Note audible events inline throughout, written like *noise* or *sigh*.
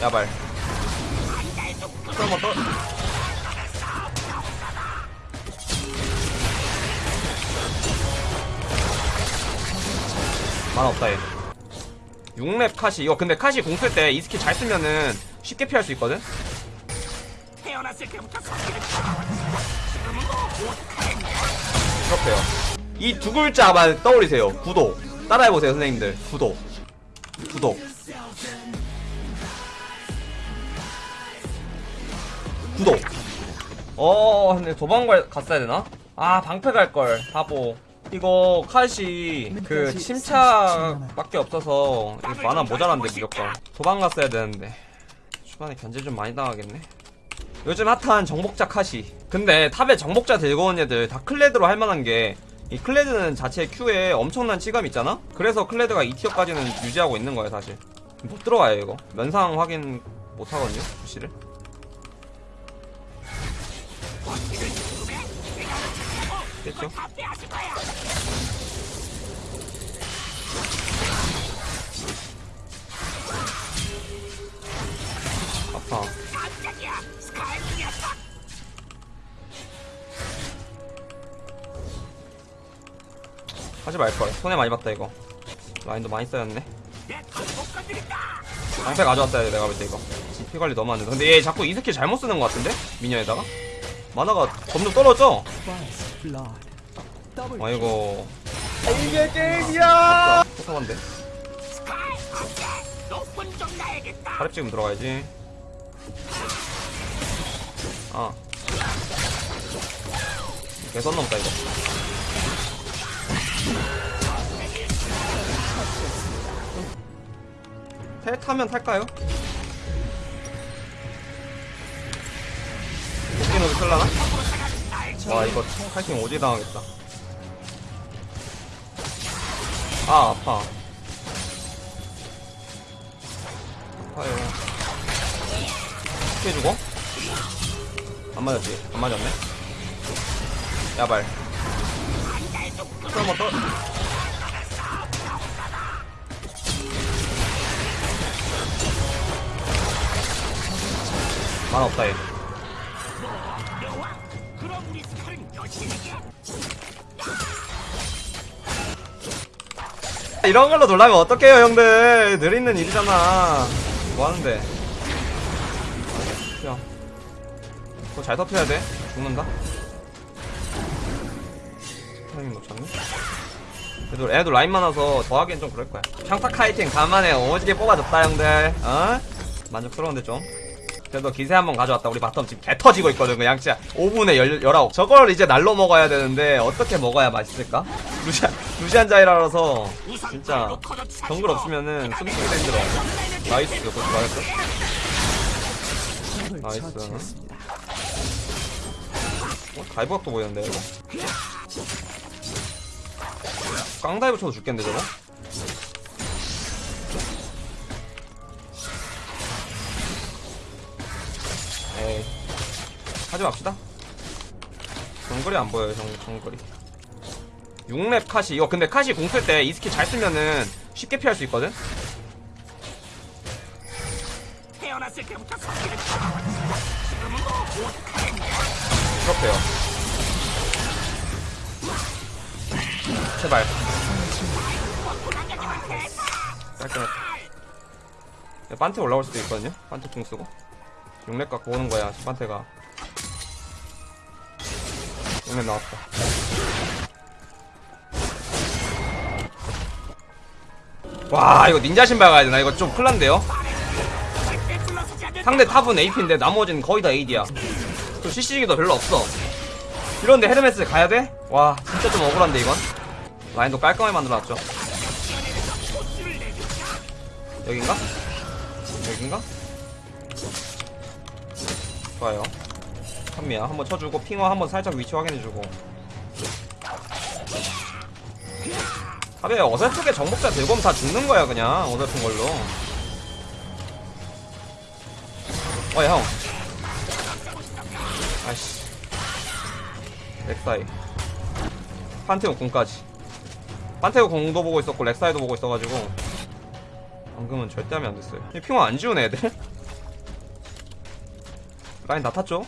야발. 그럼 어떠 만 없다 얘. 6렙 카시. 이거 근데 카시 공 쓸 때 이 스킬 잘 쓰면은 쉽게 피할 수 있거든? 그렇대요. 이 두 글자만 떠올리세요. 구독 따라해보세요 선생님들. 구독 구독 구독. 어 근데 도망갈 갔어야 되나? 아 방패 갈걸. 바보. 이거 컷이 그 침착밖에 없어서 만화 모자란데 무조건. 도망갔어야 되는데. 초반에 견제 좀 많이 당하겠네. 요즘 핫한 정복자 카시. 근데 탑에 정복자 들고 온 애들 다 클레드로 할만한 게 이 클레드는 자체 Q에 엄청난 치감 있잖아? 그래서 클레드가 2티어까지는 유지하고 있는 거예요 사실. 못 들어가요 이거. 면상 확인 못 하거든요 부시를 됐죠? 아파. 하지 말걸. 손해 많이 봤다 이거. 라인도 많이 쌓였네. 방패 가져왔어야 돼 내가 볼 때 이거. 피 관리 너무 안돼 근데 얘 자꾸 이 스킬 잘못 쓰는 것 같은데? 미녀에다가? 만화가 점점 떨어져 아이고 이게 게임이야! 포탑한데? 타랩 지금 들어가야지. 아. 개선 넘다 이거. 태 타면 탈까요? 도끼노도 쓸라나? 와 이거 칼팅 오지 당하겠다. 아 아파. 아파요 피해주고 안 맞았지? 안 맞았네? 야발. 그럼 어떠 만 없다 얘. 여 이런 걸로 놀라면 어떡해요 형들? 늘 있는 일이잖아. 뭐하는데? 야 그거 잘 터트려야 돼? 죽는다? 타이밍 놓쳤네? 그래도 애도 라인 많아서 더 하기엔 좀 그럴 거야. 평타 kiting 간만에 오지게 뽑아줬다 형들. 어? 만족스러운데 좀. 그래도 기세 한번 가져왔다. 우리 bottom 지금 개 터지고 있거든 그냥. 진짜 5분에 1 19 저걸 이제 날로 먹어야 되는데 어떻게 먹어야 맛있을까? 루시안 루시안 자이라서 진짜 정글 없으면은 숨쉬기도 힘들어 nice 그거 맞았어? nice 어? dive각도 보이는데 이거 깡dive 쳐도 죽겠는데 저거? 에이 하지 맙시다 정글이 안 보여요 정, 정글이 6렙 카시. 이거 근데 카시 공 쓸 때 이 스킬 잘 쓰면은 쉽게 피할 수 있거든? 그렇대요. 제발. 깔끔했다 야, 반테 올라올 수도 있거든요? 반테 공 쓰고. 6렙 갖고 오는 거야 반테가. 6렙 나왔다 와 이거 닌자 신발 가야 되나 이거 좀 큰일난데요? 상대 탑은 AP인데 나머지는 거의 다 AD야 또 CC기도 별로 없어 이런데 헤르메스 가야 돼? 와 진짜 좀 억울한데 이건 라인도 깔끔하게 만들어놨죠 여긴가? 여긴가? 좋아요 한미야 한번 쳐주고 핑화 한번 살짝 위치 확인해주고 탑에 어설프게 정복자 들고 오면 다 죽는 거야 그냥. 어설픈 걸로. 어이 형. 아이씨. 렉사이. 판테오 공까지. 판테오 공도 보고 있었고 렉사이도 보고 있어가지고. 방금은 절대 하면 안 됐어요. 이 핑화 안 지우네 애들. *laughs* 라인 다 탔죠?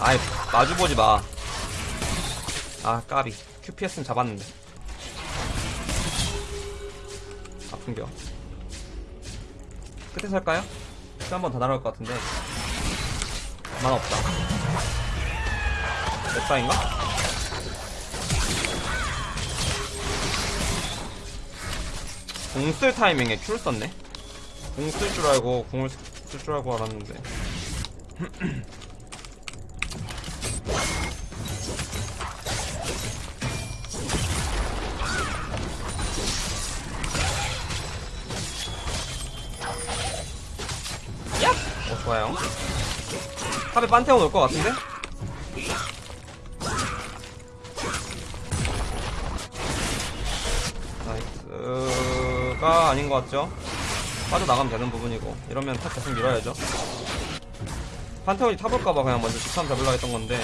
아이 마주보지 마. 아 까비. QPS는 잡았는데. 아픈겨. 끝에 살까요? 끝에 한번 더 날아올 것 같은데. 만화 없다. 웹사인가? 공쓸 타이밍에 큐를 썼네. 공 쓸 줄 알고 공을 쓸 줄 알고 알았는데. 좋아요. top에 판테온 올 것 같은데? nice가 아닌 것 같죠? 빠져나가면 되는 부분이고 이러면 top 계속 밀어야죠 판테온이 top 올까봐 그냥 먼저 직함 잡으려고 했던 건데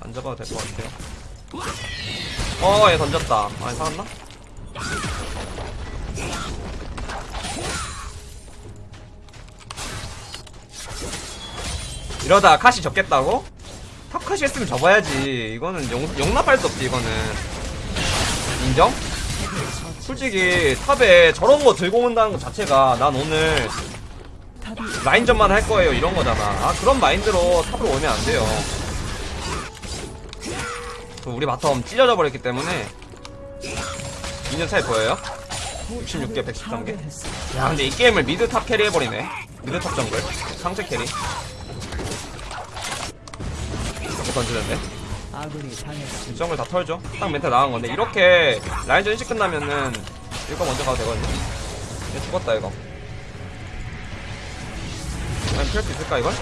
안 잡아도 될 것 같아요 어 얘 던졌다 아니 살았나? 이러다 카시 접겠다고? top 카시 했으면 접어야지. 이거는 용, 용납할 수 없지 이거는. 인정? 솔직히 top에 저런 거 들고 온다는 것 자체가 난 오늘 라인전만 할 거예요 이런 거잖아. 아 그런 마인드로 top으로 오면 안 돼요. 그 우리 bottom 찢어져 버렸기 때문에 미니언 차이 보여요? 66개 113개? 야 근데 이 게임을 mid top carry 해버리네. mid top 정글. 상체 carry 이렇게 던지는데. 정글 다 털죠? 딱 멘트 나간 건데 이렇게 라인전 일찍 끝나면은 이거 먼저 가도 되거든요? 얘 죽었다 이거. 라인 피할 수 있을까 이걸?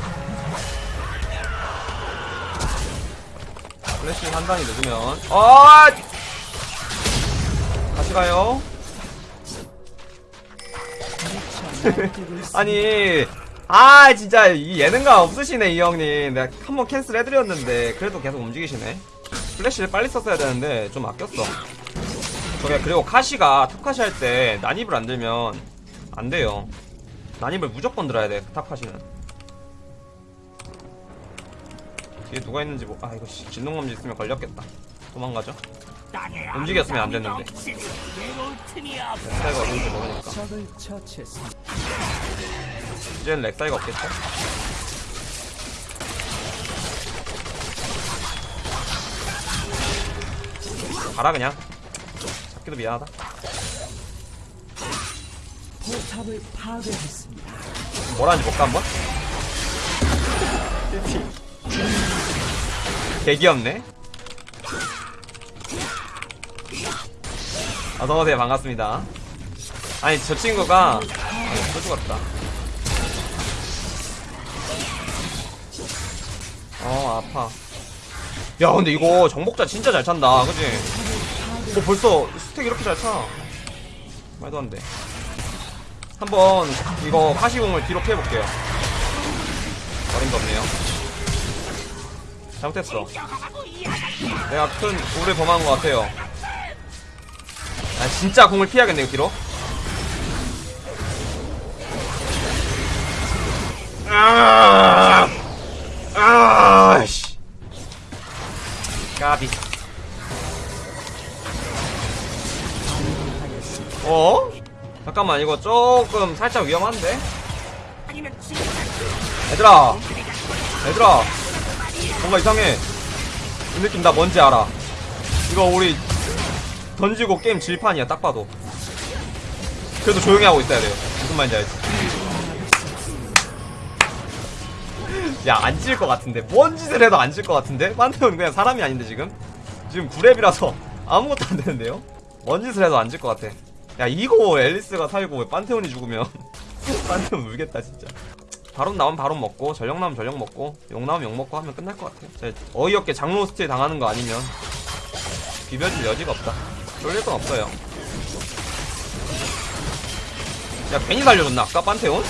플래시 한 단이 늦으면. 아 같이 가요. *laughs* 아니 아 진짜 이 예능감 없으시네 이 형님. 내가 한 번 cancel 해드렸는데 그래도 계속 움직이시네. 플래시를 빨리 썼어야 되는데 좀 아꼈어. 저게 그리고 카시가 top 카시 할 때 난입을 안 들면 안 돼요. 난입을 무조건 들어야 돼 top 카시는. 뒤에 누가 있는지 뭐, 아 이거 씨, 진동감지 있으면 걸렸겠다. 도망가죠? 움직였으면 안 됐는데. 렉사이가 어딘지 모르니까. 이제는 렉사이가 없겠죠? 가라 그냥. 잡기도 미안하다. 포탑을 파괴했습니다. 뭐라는지 볼까 한번? 개귀엽네. 어서오세요. 반갑습니다. 아니 저 친구가 아, 또 죽었다 어 아파. 야 근데 이거 정복자 진짜 잘 찬다. 그지? 뭐 벌써 스택 이렇게 잘차. 말도 안돼. 한번 이거 카시공을 뒤로 피해볼게요. 어림도 없네요. 잘못했어. 내가 큰 오를 범한 것 같아요. 아 진짜 공을 피해야겠네 이거 뒤로. 아, 아, 씨. 까비. 어? 잠깐만 이거 조금 살짝 위험한데? 얘들아 얘들아 뭔가 이상해 이 느낌 나 뭔지 알아 이거 우리 던지고 게임 질판이야 딱 봐도 그래도 조용히 하고 있어야 돼요 무슨 말인지 알지 야 안 질 것 같은데. 뭔 짓을 해도 안 질 것 같은데? 판테온 그냥 사람이 아닌데 지금? 지금 9렙이라서 *laughs* 아무것도 안 되는데요? 뭔 짓을 해도 안 질 것 같아. 야 이거 앨리스가 살고 판테온이 죽으면 *laughs* 판테온 울겠다 진짜. 바론 나오면 바론 먹고 전령 나오면 전령 먹고 용 나오면 용 먹고 하면 끝날 것 진짜 어이없게 장로 steal 당하는 거 아니면 비벼줄 여지가 없다. 쫄릴 건 없어요. 야 괜히 살려줬나? 아까 판테온?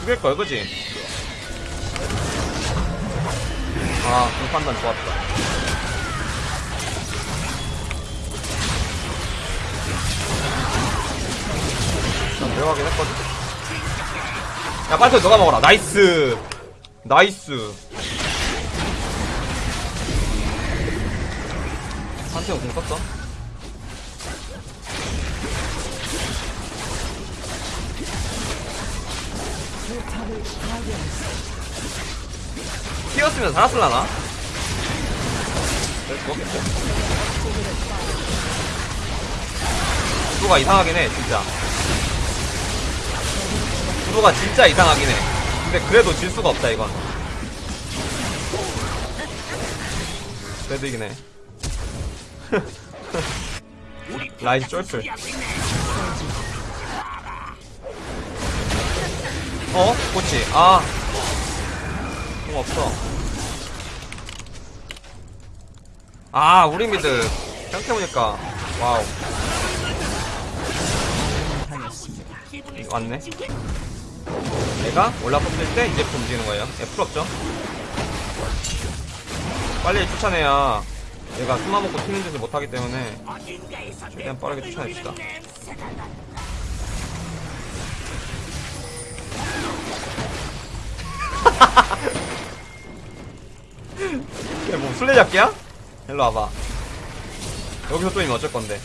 죽일걸 그지? 아 그 판단 좋았다. 자, 데려가긴 했거든. 야 빨리 너가 먹어라. Nice. Nice. 한태형 궁 썼어? 파괴했습니다. 튀었으면 살았을라나? 구도가 이상하긴 해 진짜. 구도가 진짜 이상하긴 해. 근데 그래도 질 수가 없다 이건. 그래도 이긴 해. *laughs* 라이즈 쫄플 어? 그치 아 궁 없어. 아 우리 mid 생각해보니까 wow. 이거 왔네. 내가 올라섰을 때 이제 움직이는 거예요. F 없죠? 빨리 쫓아내야 얘가 숨어먹고 튀는 짓을 못하기 때문에 최대한 빠르게 쫓아냅시다 술래잡기야? 일로 와봐 여기서 또 이면 어쩔 건데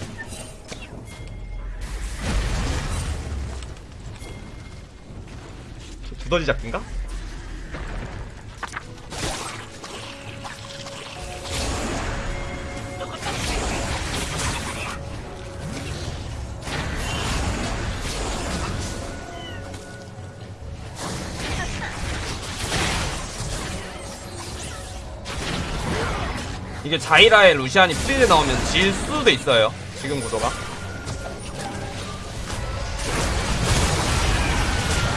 두더지 잡기인가? 이게 자이라의 루시안이 free deal 나오면 질 수도 있어요. 지금 구도가.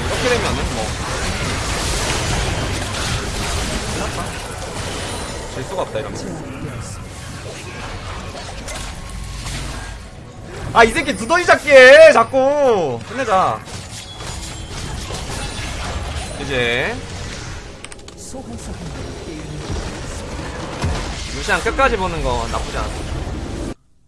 이렇게 되면은 뭐. 질 수가 없다, 이러면. 제압되었습니다. 아, 이 새끼 두더지 잡기 해! 자꾸! 끝내자. 이제, 루시안 끝까지 보는 거 나쁘지 않아.